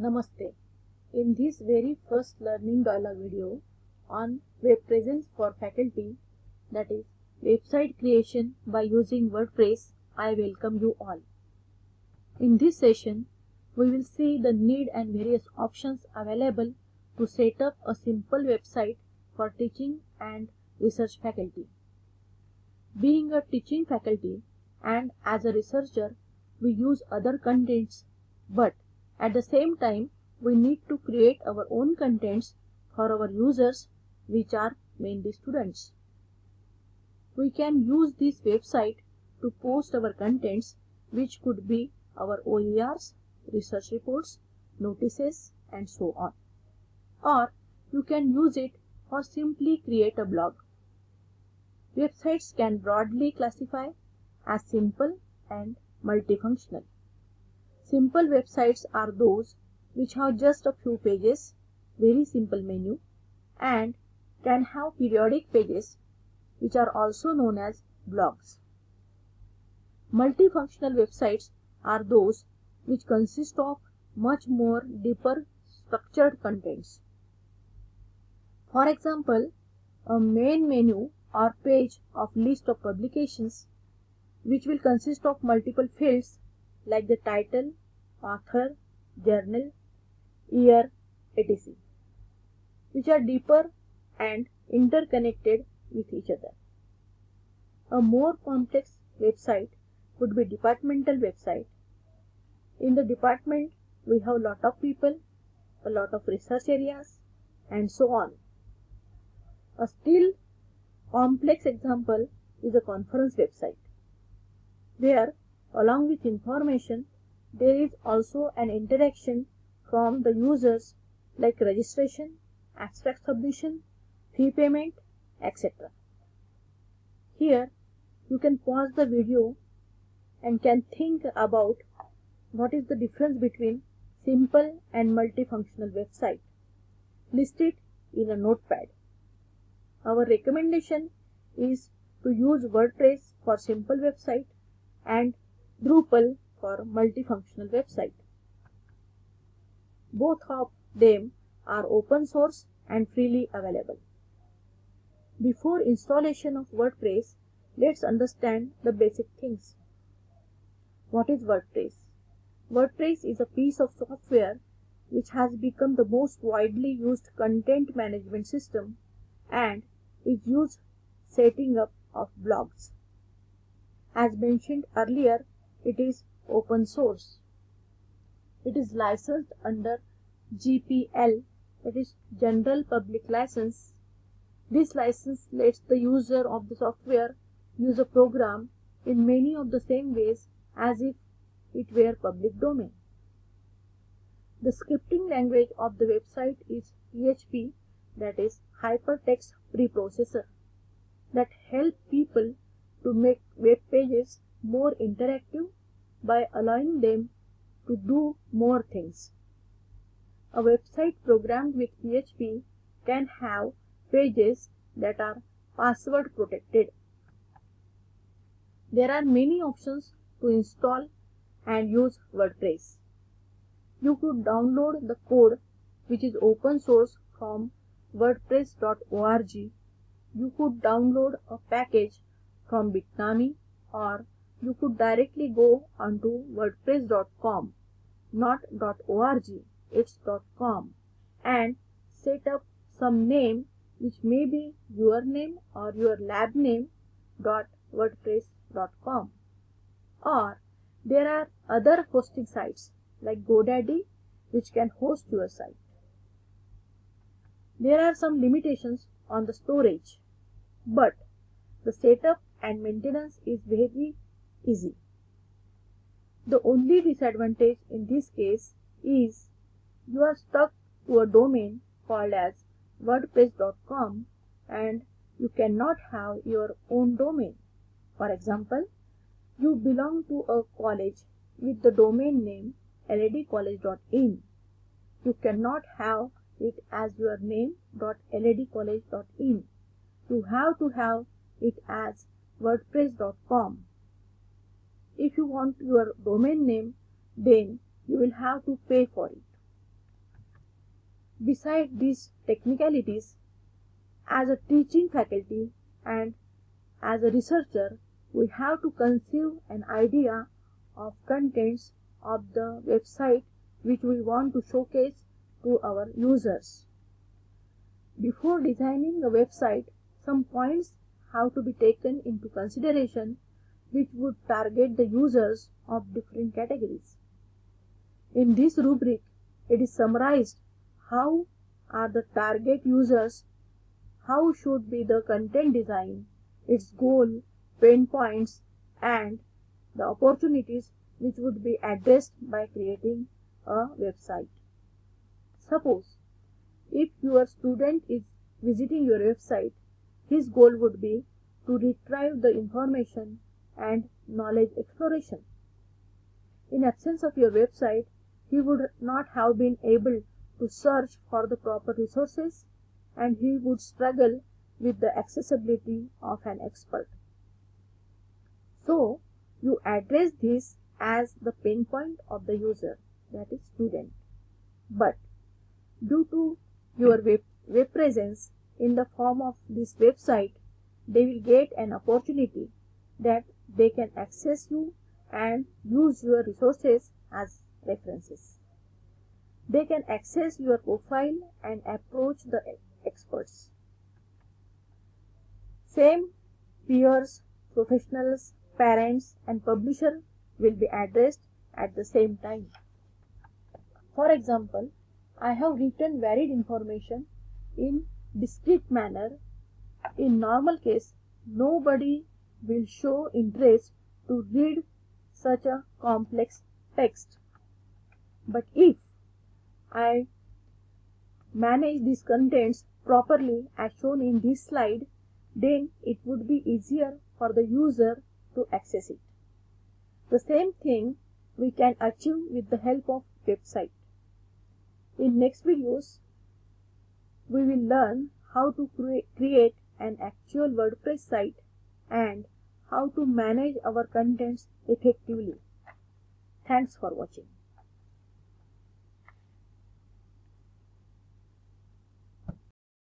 Namaste. In this very first learning dialogue video on web presence for faculty that is website creation by using WordPress, I welcome you all. In this session, we will see the need and various options available to set up a simple website for teaching and research faculty. Being a teaching faculty and as a researcher, we use other contents but at the same time we need to create our own contents for our users which are mainly students. We can use this website to post our contents which could be our OERs, research reports, notices and so on. Or you can use it or simply create a blog. Websites can broadly classify as simple and multifunctional. Simple websites are those which have just a few pages, very simple menu and can have periodic pages which are also known as blogs. Multifunctional websites are those which consist of much more deeper structured contents. For example, a main menu or page of list of publications which will consist of multiple fields like the title, author, journal, year, etc. which are deeper and interconnected with each other. A more complex website would be departmental website. In the department, we have a lot of people, a lot of research areas and so on. A still complex example is a conference website. There, along with information, there is also an interaction from the users like registration, abstract submission, fee payment, etc. Here, you can pause the video and can think about what is the difference between simple and multifunctional website. List it in a notepad. Our recommendation is to use WordPress for simple website and Drupal for multifunctional website. Both of them are open source and freely available. Before installation of WordPress, let's understand the basic things. What is WordPress? WordPress is a piece of software which has become the most widely used content management system and is used setting up of blogs. As mentioned earlier, it is open source. It is licensed under GPL, that is General Public License. This license lets the user of the software use a program in many of the same ways as if it were public domain. The scripting language of the website is PHP, that is Hypertext Preprocessor, that help people to make web pages more interactive by allowing them to do more things. A website programmed with PHP can have pages that are password protected. There are many options to install and use WordPress. You could download the code which is open source from wordpress.org. You could download a package from Bitnami or you could directly go onto wordpress.com not .org it's .com and set up some name which may be your name or your lab name .wordpress.com or there are other hosting sites like GoDaddy which can host your site. There are some limitations on the storage but the setup and maintenance is very easy. The only disadvantage in this case is you are stuck to a domain called as wordpress.com and you cannot have your own domain. For example, you belong to a college with the domain name ledcollege.in. You cannot have it as your name .ledcollege.in. You have to have it as wordpress.com. If you want your domain name, then you will have to pay for it. Beside these technicalities, as a teaching faculty and as a researcher, we have to conceive an idea of contents of the website which we want to showcase to our users. Before designing a website, some points have to be taken into consideration which would target the users of different categories. In this rubric, it is summarized how are the target users, how should be the content design, its goal, pain points, and the opportunities which would be addressed by creating a website. Suppose if your student is visiting your website, his goal would be to retrieve the information and knowledge exploration. In absence of your website, he would not have been able to search for the proper resources and he would struggle with the accessibility of an expert. So, you address this as the pain point of the user, that is student. But due to your web, web presence in the form of this website, they will get an opportunity that they can access you and use your resources as references. They can access your profile and approach the experts. Same peers, professionals, parents and publisher will be addressed at the same time. For example, I have written varied information in discrete manner. In normal case, nobody will show interest to read such a complex text. But if I manage these contents properly as shown in this slide, then it would be easier for the user to access it. The same thing we can achieve with the help of website. In next videos, we will learn how to cre create an actual WordPress site and how to manage our contents effectively. Thanks for watching.